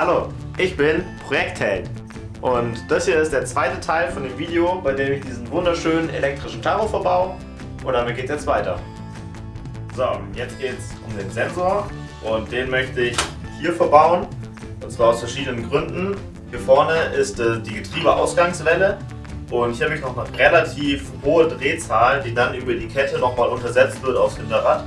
Hallo, ich bin Projektheld und das hier ist der zweite Teil von dem Video, bei dem ich diesen wunderschönen elektrischen Tacho verbaue. Und damit geht es jetzt weiter. So, jetzt geht es um den Sensor. Und den möchte ich hier verbauen. Und zwar aus verschiedenen Gründen. Hier vorne ist äh, die Getriebeausgangswelle und hier habe ich noch eine relativ hohe Drehzahl, die dann über die Kette nochmal untersetzt wird aufs Hinterrad.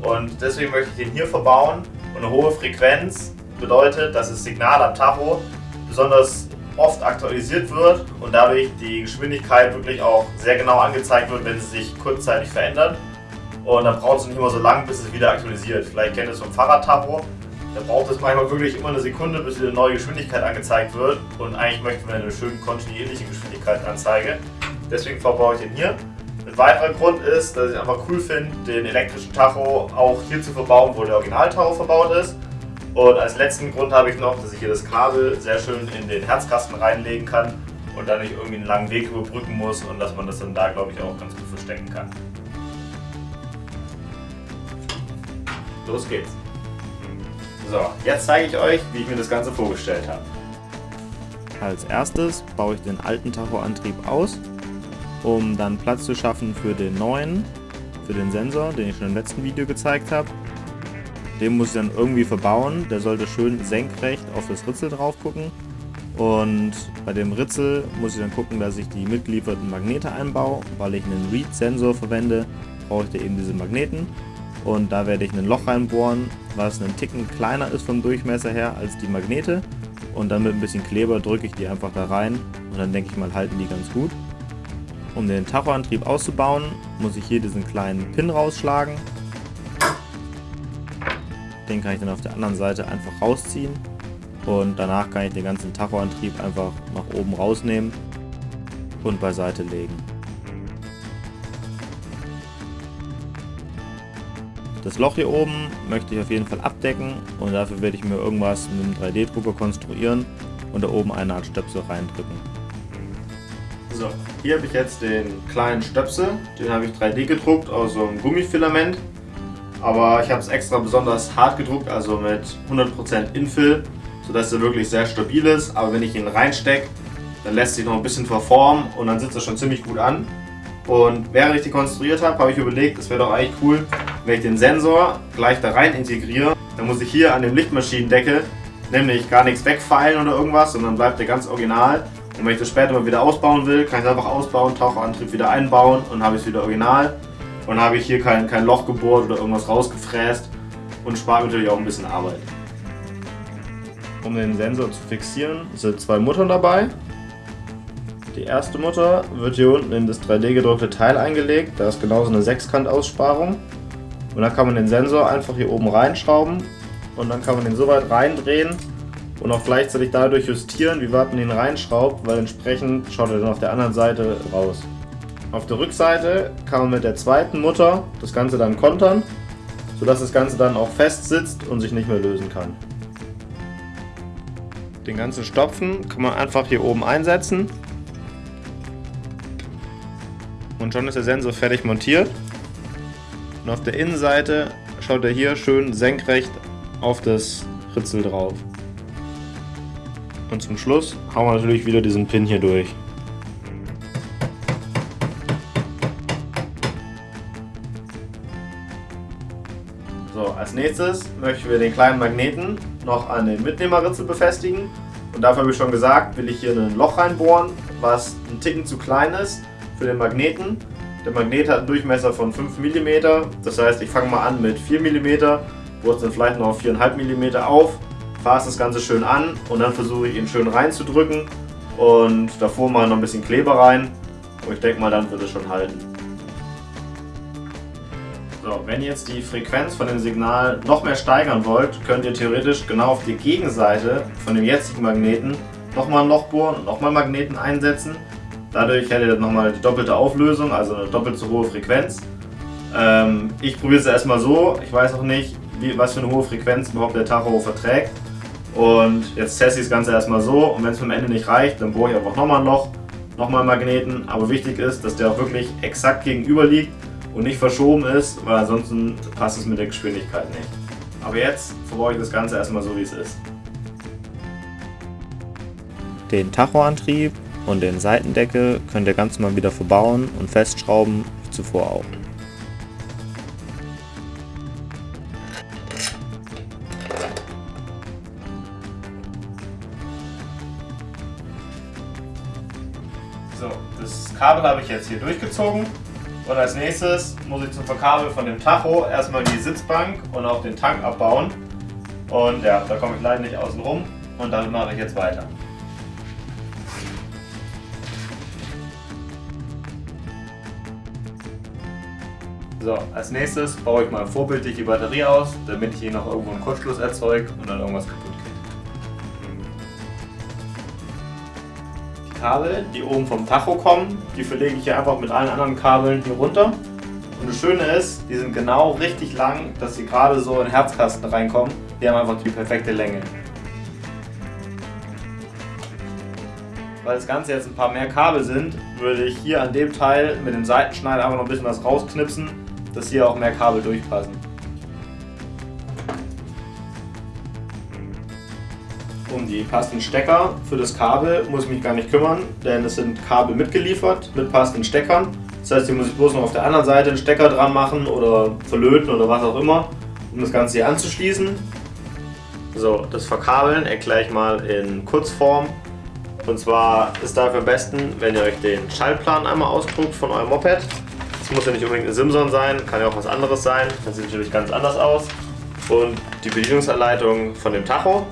Und deswegen möchte ich den hier verbauen. Und eine hohe Frequenz bedeutet, dass das Signal am Tacho besonders oft aktualisiert wird und dadurch die Geschwindigkeit wirklich auch sehr genau angezeigt wird, wenn sie sich kurzzeitig verändert. Und dann braucht es nicht immer so lang, bis es wieder aktualisiert. Vielleicht kennt ihr es vom Fahrradtacho. Da braucht es manchmal wirklich immer eine Sekunde, bis wieder eine neue Geschwindigkeit angezeigt wird. Und eigentlich möchten wir eine schön kontinuierliche Geschwindigkeitsanzeige. Deswegen verbaue ich den hier. Ein weiterer Grund ist, dass ich einfach cool finde, den elektrischen Tacho auch hier zu verbauen, wo der Original-Tacho verbaut ist. Und als letzten Grund habe ich noch, dass ich hier das Kabel sehr schön in den Herzkasten reinlegen kann und dann nicht irgendwie einen langen Weg überbrücken muss und dass man das dann da, glaube ich, auch ganz gut verstecken kann. Los geht's. So, jetzt zeige ich euch, wie ich mir das Ganze vorgestellt habe. Als erstes baue ich den alten Tachoantrieb aus, um dann Platz zu schaffen für den neuen, für den Sensor, den ich schon im letzten Video gezeigt habe. Den muss ich dann irgendwie verbauen. Der sollte schön senkrecht auf das Ritzel drauf gucken. Und bei dem Ritzel muss ich dann gucken, dass ich die mitgelieferten Magnete einbaue. Weil ich einen Read-Sensor verwende, brauche ich da eben diese Magneten. Und da werde ich ein Loch reinbohren, was einen Ticken kleiner ist vom Durchmesser her als die Magnete. Und dann mit ein bisschen Kleber drücke ich die einfach da rein und dann denke ich mal halten die ganz gut. Um den Tachoantrieb auszubauen, muss ich hier diesen kleinen Pin rausschlagen den kann ich dann auf der anderen Seite einfach rausziehen und danach kann ich den ganzen Tachoantrieb einfach nach oben rausnehmen und beiseite legen. Das Loch hier oben möchte ich auf jeden Fall abdecken und dafür werde ich mir irgendwas mit einem 3D-Drucker konstruieren und da oben eine Art Stöpsel reindrücken. So, hier habe ich jetzt den kleinen Stöpsel, den habe ich 3D gedruckt aus so einem Gummifilament aber ich habe es extra besonders hart gedruckt, also mit 100% Infill, sodass er wirklich sehr stabil ist. Aber wenn ich ihn reinstecke, dann lässt sich noch ein bisschen verformen und dann sitzt er schon ziemlich gut an. Und während ich die konstruiert habe, habe ich überlegt, es wäre doch eigentlich cool, wenn ich den Sensor gleich da rein integriere. Dann muss ich hier an dem Lichtmaschinendeckel nämlich gar nichts wegfeilen oder irgendwas, sondern bleibt der ganz original. Und wenn ich das später mal wieder ausbauen will, kann ich es einfach ausbauen, Taucherantrieb wieder einbauen und habe ich es wieder original. Und habe ich hier kein, kein Loch gebohrt oder irgendwas rausgefräst und spart natürlich auch ein bisschen Arbeit. Um den Sensor zu fixieren, sind zwei Muttern dabei. Die erste Mutter wird hier unten in das 3D gedruckte Teil eingelegt. Da ist genauso eine Sechskantaussparung. Und dann kann man den Sensor einfach hier oben reinschrauben und dann kann man den so weit reindrehen und auch gleichzeitig dadurch justieren, wie weit man ihn reinschraubt, weil entsprechend schaut er dann auf der anderen Seite raus. Auf der Rückseite kann man mit der zweiten Mutter das Ganze dann kontern, sodass das Ganze dann auch fest sitzt und sich nicht mehr lösen kann. Den ganzen Stopfen kann man einfach hier oben einsetzen und schon ist der Sensor fertig montiert. Und auf der Innenseite schaut er hier schön senkrecht auf das Ritzel drauf. Und zum Schluss hauen wir natürlich wieder diesen Pin hier durch. Als nächstes möchten wir den kleinen Magneten noch an den Mitnehmerritzel befestigen. Und dafür habe ich schon gesagt, will ich hier ein Loch reinbohren, was ein Ticken zu klein ist für den Magneten. Der Magnet hat einen Durchmesser von 5 mm, das heißt ich fange mal an mit 4 mm, wurzel vielleicht noch auf 4,5 mm auf, fasse das Ganze schön an und dann versuche ich ihn schön reinzudrücken und davor mal noch ein bisschen Kleber rein und ich denke mal dann wird es schon halten. Wenn ihr jetzt die Frequenz von dem Signal noch mehr steigern wollt, könnt ihr theoretisch genau auf die Gegenseite von dem jetzigen Magneten nochmal ein Loch bohren und nochmal Magneten einsetzen. Dadurch hättet ihr nochmal die doppelte Auflösung, also eine doppelt so hohe Frequenz. Ähm, ich probiere es erstmal so, ich weiß auch nicht, wie, was für eine hohe Frequenz überhaupt der Tacho verträgt. Und jetzt teste ich das Ganze erstmal so und wenn es am Ende nicht reicht, dann bohre ich einfach nochmal ein Loch, nochmal Magneten. Aber wichtig ist, dass der auch wirklich exakt gegenüber liegt und nicht verschoben ist, weil ansonsten passt es mit der Geschwindigkeit nicht. Aber jetzt verbaue ich das Ganze erstmal so wie es ist. Den Tachoantrieb und den Seitendeckel könnt ihr ganz normal wieder verbauen und festschrauben, wie zuvor auch. So, das Kabel habe ich jetzt hier durchgezogen und als nächstes muss ich zum Verkabeln von dem Tacho erstmal die Sitzbank und auch den Tank abbauen. Und ja, da komme ich leider nicht außen rum und damit mache ich jetzt weiter. So, als nächstes baue ich mal vorbildlich die Batterie aus, damit ich hier noch irgendwo einen Kurzschluss erzeuge und dann irgendwas kaputt Kabel, die oben vom Tacho kommen, die verlege ich hier einfach mit allen anderen Kabeln hier runter. Und das Schöne ist, die sind genau richtig lang, dass sie gerade so in Herzkasten reinkommen. Die haben einfach die perfekte Länge. Weil das Ganze jetzt ein paar mehr Kabel sind, würde ich hier an dem Teil mit dem Seitenschneider einfach noch ein bisschen was rausknipsen, dass hier auch mehr Kabel durchpassen. Die passenden Stecker für das Kabel muss ich mich gar nicht kümmern, denn es sind Kabel mitgeliefert mit passenden Steckern. Das heißt, hier muss ich bloß noch auf der anderen Seite einen Stecker dran machen oder verlöten oder was auch immer, um das Ganze hier anzuschließen. So, das Verkabeln erkläre ich mal in Kurzform. Und zwar ist dafür am besten, wenn ihr euch den Schaltplan einmal ausdruckt von eurem Moped. Das muss ja nicht unbedingt eine Simson sein, kann ja auch was anderes sein. Das sieht natürlich ganz anders aus. Und die Bedienungsanleitung von dem Tacho.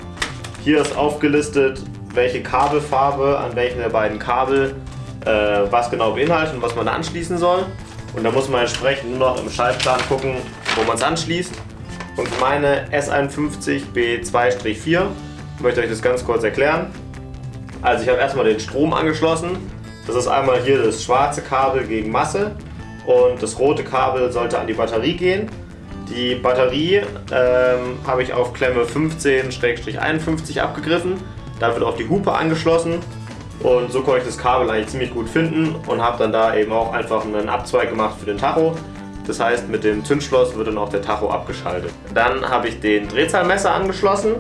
Hier ist aufgelistet, welche Kabelfarbe an welchen der beiden Kabel äh, was genau beinhaltet und was man anschließen soll. Und da muss man entsprechend nur noch im Schaltplan gucken, wo man es anschließt. Und meine S51B2-4 möchte ich euch das ganz kurz erklären. Also ich habe erstmal den Strom angeschlossen. Das ist einmal hier das schwarze Kabel gegen Masse und das rote Kabel sollte an die Batterie gehen. Die Batterie ähm, habe ich auf Klemme 15-51 abgegriffen. Da wird auch die Hupe angeschlossen und so konnte ich das Kabel eigentlich ziemlich gut finden und habe dann da eben auch einfach einen Abzweig gemacht für den Tacho. Das heißt, mit dem Zündschloss wird dann auch der Tacho abgeschaltet. Dann habe ich den Drehzahlmesser angeschlossen.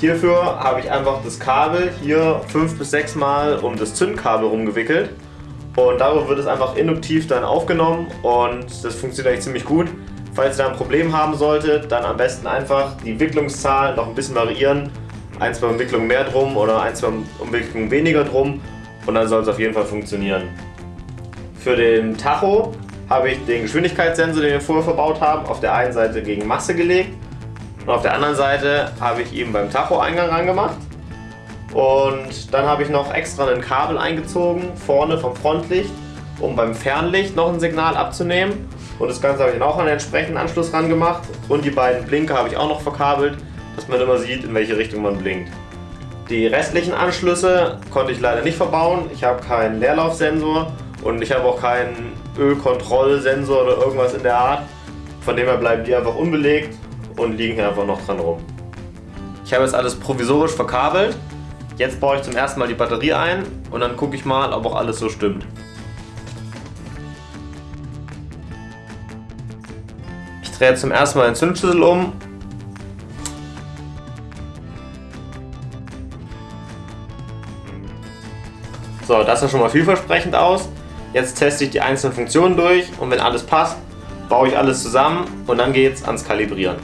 Hierfür habe ich einfach das Kabel hier fünf bis sechs Mal um das Zündkabel rumgewickelt und darüber wird es einfach induktiv dann aufgenommen und das funktioniert eigentlich ziemlich gut. Falls ihr da ein Problem haben solltet, dann am besten einfach die Wicklungszahl noch ein bisschen variieren. Ein, zwei Umwicklungen mehr drum oder ein, zwei Umwicklungen weniger drum und dann soll es auf jeden Fall funktionieren. Für den Tacho habe ich den Geschwindigkeitssensor, den wir vorher verbaut haben, auf der einen Seite gegen Masse gelegt und auf der anderen Seite habe ich ihn beim Tacho-Eingang angemacht. Und dann habe ich noch extra ein Kabel eingezogen, vorne vom Frontlicht, um beim Fernlicht noch ein Signal abzunehmen. Und das Ganze habe ich dann auch an den entsprechenden Anschluss ran gemacht. Und die beiden Blinker habe ich auch noch verkabelt, dass man immer sieht, in welche Richtung man blinkt. Die restlichen Anschlüsse konnte ich leider nicht verbauen. Ich habe keinen Leerlaufsensor und ich habe auch keinen Ölkontrollsensor oder irgendwas in der Art. Von dem her bleiben die einfach unbelegt und liegen hier einfach noch dran rum. Ich habe jetzt alles provisorisch verkabelt. Jetzt baue ich zum ersten Mal die Batterie ein und dann gucke ich mal, ob auch alles so stimmt. Drehe zum ersten Mal den Zündschlüssel um. So, das sah schon mal vielversprechend aus. Jetzt teste ich die einzelnen Funktionen durch und wenn alles passt, baue ich alles zusammen und dann geht es ans Kalibrieren.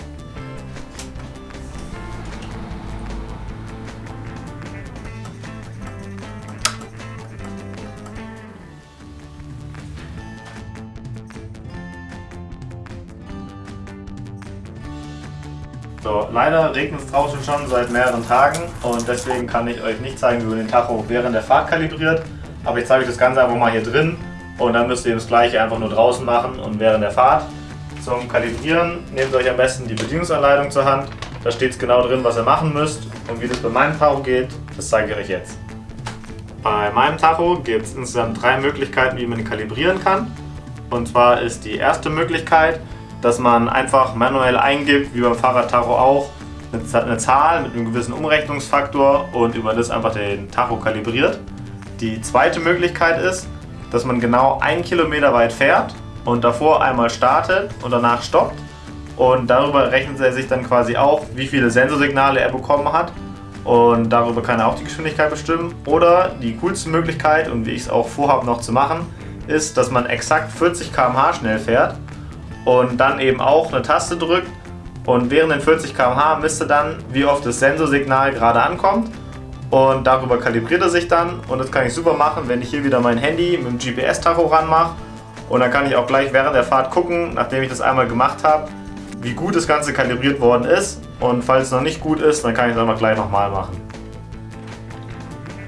So, leider regnet es draußen schon seit mehreren Tagen und deswegen kann ich euch nicht zeigen, wie man den Tacho während der Fahrt kalibriert. Aber ich zeige euch das Ganze einfach mal hier drin und dann müsst ihr das gleiche einfach nur draußen machen und während der Fahrt. Zum Kalibrieren nehmt euch am besten die Bedienungsanleitung zur Hand. Da steht es genau drin, was ihr machen müsst und wie das bei meinem Tacho geht, das zeige ich euch jetzt. Bei meinem Tacho gibt es insgesamt drei Möglichkeiten, wie man kalibrieren kann. Und zwar ist die erste Möglichkeit, dass man einfach manuell eingibt, wie beim Fahrradtacho auch, eine Zahl mit einem gewissen Umrechnungsfaktor und über das einfach den Tacho kalibriert. Die zweite Möglichkeit ist, dass man genau einen Kilometer weit fährt und davor einmal startet und danach stoppt und darüber rechnet er sich dann quasi auch, wie viele Sensorsignale er bekommen hat und darüber kann er auch die Geschwindigkeit bestimmen. Oder die coolste Möglichkeit und wie ich es auch vorhabe noch zu machen, ist, dass man exakt 40 km/h schnell fährt und dann eben auch eine Taste drückt und während den 40 km/h misst er dann, wie oft das Sensorsignal gerade ankommt und darüber kalibriert er sich dann und das kann ich super machen, wenn ich hier wieder mein Handy mit dem GPS-Tacho ranmache und dann kann ich auch gleich während der Fahrt gucken, nachdem ich das einmal gemacht habe, wie gut das Ganze kalibriert worden ist und falls es noch nicht gut ist, dann kann ich es einfach gleich nochmal machen.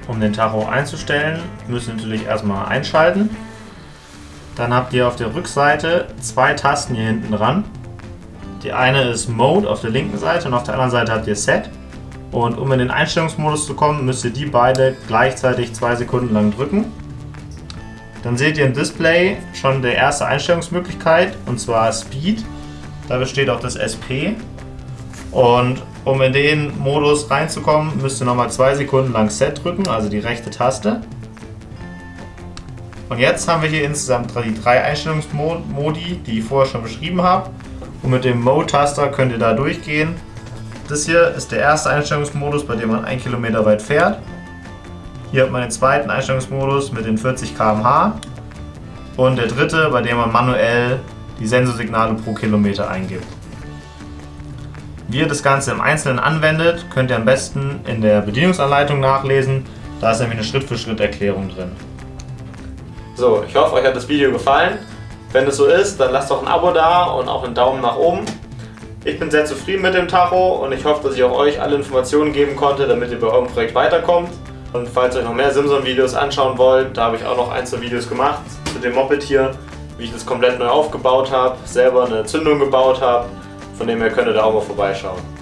Um den Tacho einzustellen, müsst ihr natürlich erstmal einschalten. Dann habt ihr auf der Rückseite zwei Tasten hier hinten dran. Die eine ist Mode auf der linken Seite und auf der anderen Seite habt ihr Set. Und um in den Einstellungsmodus zu kommen, müsst ihr die beide gleichzeitig zwei Sekunden lang drücken. Dann seht ihr im Display schon die erste Einstellungsmöglichkeit und zwar Speed. Da besteht auch das SP. Und um in den Modus reinzukommen, müsst ihr nochmal zwei Sekunden lang Set drücken, also die rechte Taste. Und jetzt haben wir hier insgesamt die drei Einstellungsmodi, die ich vorher schon beschrieben habe. Und mit dem Mode-Taster könnt ihr da durchgehen. Das hier ist der erste Einstellungsmodus, bei dem man 1 Kilometer weit fährt. Hier hat man den zweiten Einstellungsmodus mit den 40 km/h. Und der dritte, bei dem man manuell die Sensorsignale pro Kilometer eingibt. Wie ihr das Ganze im Einzelnen anwendet, könnt ihr am besten in der Bedienungsanleitung nachlesen. Da ist nämlich eine Schritt-für-Schritt-Erklärung drin. So, ich hoffe, euch hat das Video gefallen. Wenn es so ist, dann lasst doch ein Abo da und auch einen Daumen nach oben. Ich bin sehr zufrieden mit dem Tacho und ich hoffe, dass ich auch euch alle Informationen geben konnte, damit ihr bei eurem Projekt weiterkommt. Und falls ihr euch noch mehr Simson-Videos anschauen wollt, da habe ich auch noch ein, zwei Videos gemacht zu dem Moped hier, wie ich das komplett neu aufgebaut habe, selber eine Zündung gebaut habe von dem her könnt ihr da auch mal vorbeischauen.